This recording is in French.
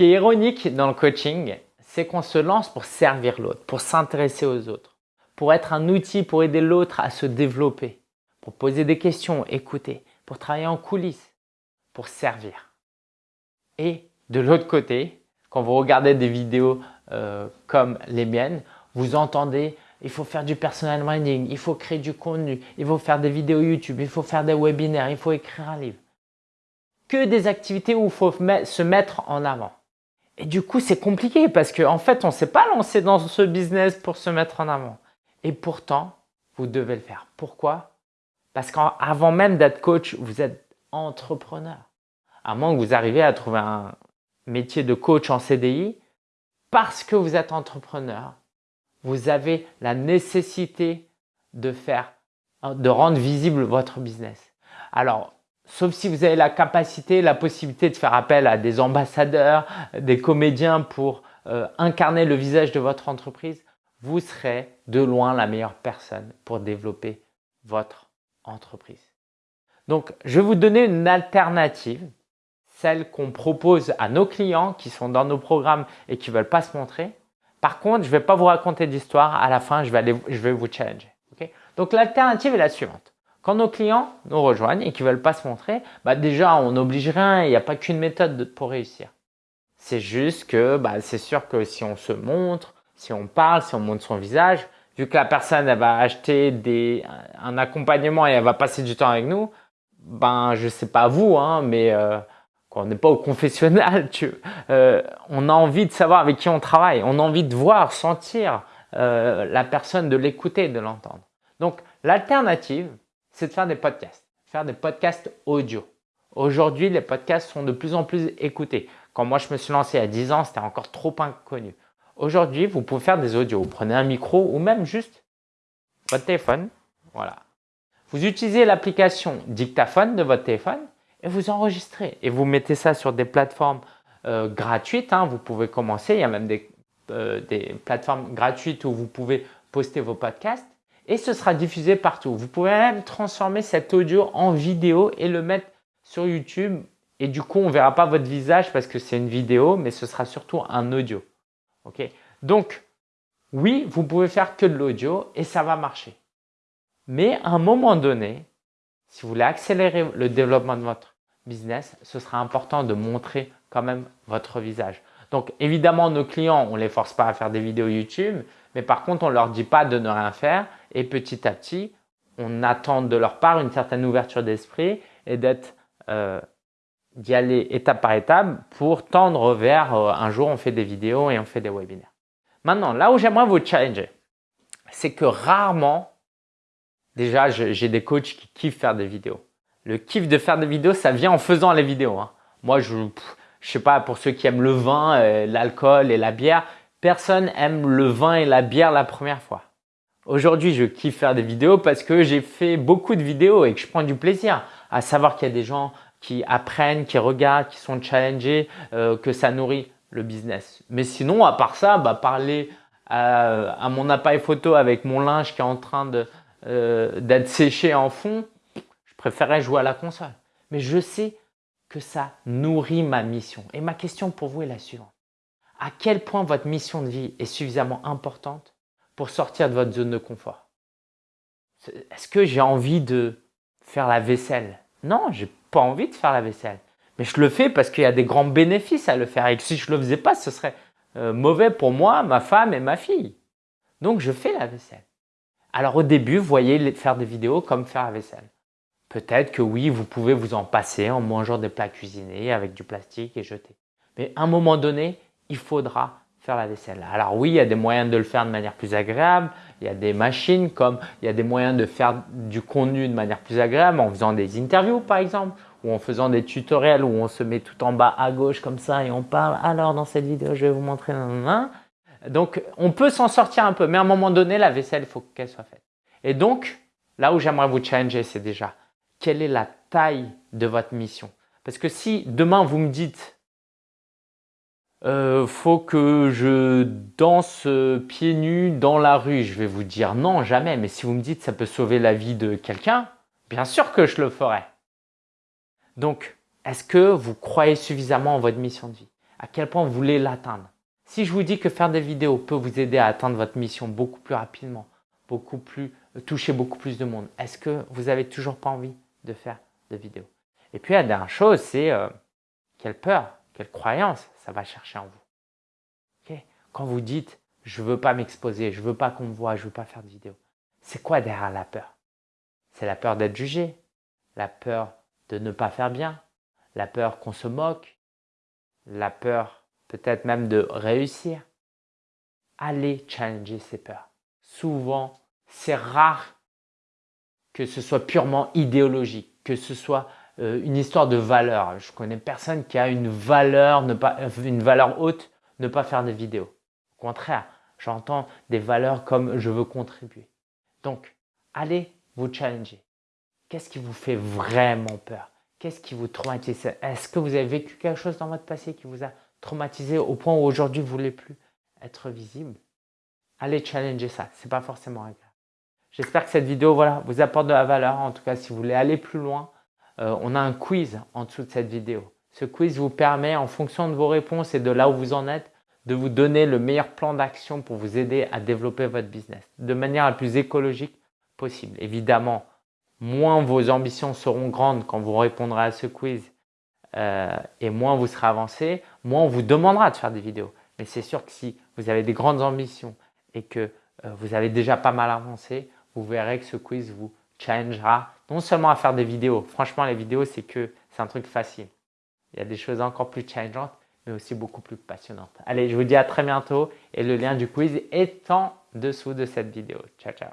qui est ironique dans le coaching, c'est qu'on se lance pour servir l'autre, pour s'intéresser aux autres, pour être un outil pour aider l'autre à se développer, pour poser des questions, écouter, pour travailler en coulisses, pour servir. Et de l'autre côté, quand vous regardez des vidéos euh, comme les miennes, vous entendez il faut faire du personal branding, il faut créer du contenu, il faut faire des vidéos YouTube, il faut faire des webinaires, il faut écrire un livre. Que des activités où il faut se mettre en avant. Et du coup, c'est compliqué parce qu'en en fait, on ne s'est pas lancé dans ce business pour se mettre en avant. Et pourtant, vous devez le faire. Pourquoi? Parce qu'avant même d'être coach, vous êtes entrepreneur. À moins que vous arriviez à trouver un métier de coach en CDI, parce que vous êtes entrepreneur, vous avez la nécessité de faire, de rendre visible votre business. Alors, sauf si vous avez la capacité, la possibilité de faire appel à des ambassadeurs, des comédiens pour euh, incarner le visage de votre entreprise, vous serez de loin la meilleure personne pour développer votre entreprise. Donc, je vais vous donner une alternative, celle qu'on propose à nos clients qui sont dans nos programmes et qui veulent pas se montrer. Par contre, je vais pas vous raconter d'histoire. À la fin, je vais, aller, je vais vous challenger. Donc, l'alternative est la suivante. Quand nos clients nous rejoignent et qu'ils veulent pas se montrer, bah déjà, on n'oblige rien. Il n'y a pas qu'une méthode pour réussir. C'est juste que bah, c'est sûr que si on se montre, si on parle, si on montre son visage, vu que la personne elle va acheter des, un accompagnement et elle va passer du temps avec nous, ben je sais pas vous, hein, mais euh, quand on n'est pas au confessionnal, tu, euh, on a envie de savoir avec qui on travaille, on a envie de voir, sentir euh, la personne, de l'écouter, de l'entendre. Donc l'alternative, c'est de faire des podcasts, faire des podcasts audio. Aujourd'hui, les podcasts sont de plus en plus écoutés. Quand moi je me suis lancé a 10 ans, c'était encore trop inconnu. Aujourd'hui, vous pouvez faire des audios. Vous prenez un micro ou même juste votre téléphone. Voilà. Vous utilisez l'application dictaphone de votre téléphone et vous enregistrez. Et vous mettez ça sur des plateformes euh, gratuites. Hein. Vous pouvez commencer. Il y a même euh, des plateformes gratuites où vous pouvez poster vos podcasts et ce sera diffusé partout. Vous pouvez même transformer cet audio en vidéo et le mettre sur YouTube. Et du coup, on ne verra pas votre visage parce que c'est une vidéo, mais ce sera surtout un audio. Donc, oui, vous pouvez faire que de l'audio et ça va marcher. Mais à un moment donné, si vous voulez accélérer le développement de votre business, ce sera important de montrer quand même votre visage. Donc évidemment, nos clients, on ne les force pas à faire des vidéos YouTube, mais par contre, on ne leur dit pas de ne rien faire et petit à petit, on attend de leur part une certaine ouverture d'esprit et d'être euh, d'y aller étape par étape pour tendre vers euh, un jour on fait des vidéos et on fait des webinaires. Maintenant, là où j'aimerais vous challenger, c'est que rarement, déjà j'ai des coachs qui kiffent faire des vidéos. Le kiff de faire des vidéos, ça vient en faisant les vidéos. Hein. Moi, je ne sais pas, pour ceux qui aiment le vin, euh, l'alcool et la bière, personne aime le vin et la bière la première fois. Aujourd'hui, je kiffe faire des vidéos parce que j'ai fait beaucoup de vidéos et que je prends du plaisir à savoir qu'il y a des gens qui apprennent, qui regardent, qui sont challengés, euh, que ça nourrit le business. Mais sinon, à part ça, bah, parler à, mon appareil photo avec mon linge qui est en train euh, d'être séché en fond, je préférerais jouer à la console. Mais je sais que ça nourrit ma mission. Et ma question pour vous est la suivante. À quel point votre mission de vie est suffisamment importante pour sortir de votre zone de confort? Est-ce que j'ai envie de faire la vaisselle? Non, j'ai pas envie de faire la vaisselle. Mais je le fais parce qu'il y a des grands bénéfices à le faire. Et que si je ne le faisais pas, ce serait euh, mauvais pour moi, ma femme et ma fille. Donc, je fais la vaisselle. Alors, au début, vous voyez faire des vidéos comme faire la vaisselle. Peut-être que oui, vous pouvez vous en passer en mangeant des plats cuisinés avec du plastique et jeter. Mais à un moment donné, il faudra faire la vaisselle. Alors oui, il y a des moyens de le faire de manière plus agréable. Il y a des machines comme il y a des moyens de faire du contenu de manière plus agréable en faisant des interviews par exemple ou en faisant des tutoriels où on se met tout en bas à gauche comme ça et on parle. Alors dans cette vidéo, je vais vous montrer. Donc on peut s'en sortir un peu, mais à un moment donné, la vaisselle, il faut qu'elle soit faite. Et donc, là où j'aimerais vous challenger, c'est déjà quelle est la taille de votre mission Parce que si demain vous me dites euh, faut que je danse euh, pieds nus dans la rue. Je vais vous dire non, jamais. Mais si vous me dites ça peut sauver la vie de quelqu'un, bien sûr que je le ferai. Donc, est-ce que vous croyez suffisamment en votre mission de vie? À quel point vous voulez l'atteindre? Si je vous dis que faire des vidéos peut vous aider à atteindre votre mission beaucoup plus rapidement, beaucoup plus, toucher beaucoup plus de monde, est-ce que vous n'avez toujours pas envie? De faire des vidéos Et puis la dernière chose, c'est euh, quelle peur, quelle croyance ça va chercher en vous. Quand vous dites « je veux pas m'exposer, je veux pas qu'on me voit, je veux pas faire de vidéos », c'est quoi derrière la peur? C'est la peur d'être jugé, la peur de ne pas faire bien, la peur qu'on se moque, la peur peut-être même de réussir? Allez challenger ces peurs. Souvent, c'est rare que ce soit purement idéologique, que ce soit euh, une histoire de valeur. Je connais personne qui a une valeur, ne pas, une valeur haute, ne pas faire de vidéos. Au contraire, j'entends des valeurs comme je veux contribuer. Donc, allez vous challenger. Qu'est-ce qui vous fait vraiment peur? Qu'est-ce qui vous traumatise? Est-ce que vous avez vécu quelque chose dans votre passé qui vous a traumatisé au point où aujourd'hui vous ne voulez plus être visible? Allez challenger ça, ce n'est pas forcément agréable. J'espère que cette vidéo voilà, vous apporte de la valeur. En tout cas, si vous voulez aller plus loin, euh, on a un quiz en dessous de cette vidéo. Ce quiz vous permet, en fonction de vos réponses et de là où vous en êtes, de vous donner le meilleur plan d'action pour vous aider à développer votre business de manière la plus écologique possible. Évidemment, moins vos ambitions seront grandes quand vous répondrez à ce quiz euh, et moins vous serez avancé, moins on vous demandera de faire des vidéos. Mais c'est sûr que si vous avez des grandes ambitions et que euh, vous avez déjà pas mal avancé, vous verrez que ce quiz vous challengera non seulement à faire des vidéos. Franchement, les vidéos, c'est que c'est un truc facile. Il y a des choses encore plus challengeantes, mais aussi beaucoup plus passionnantes. Allez, je vous dis à très bientôt et le lien du quiz est en dessous de cette vidéo. Ciao, ciao.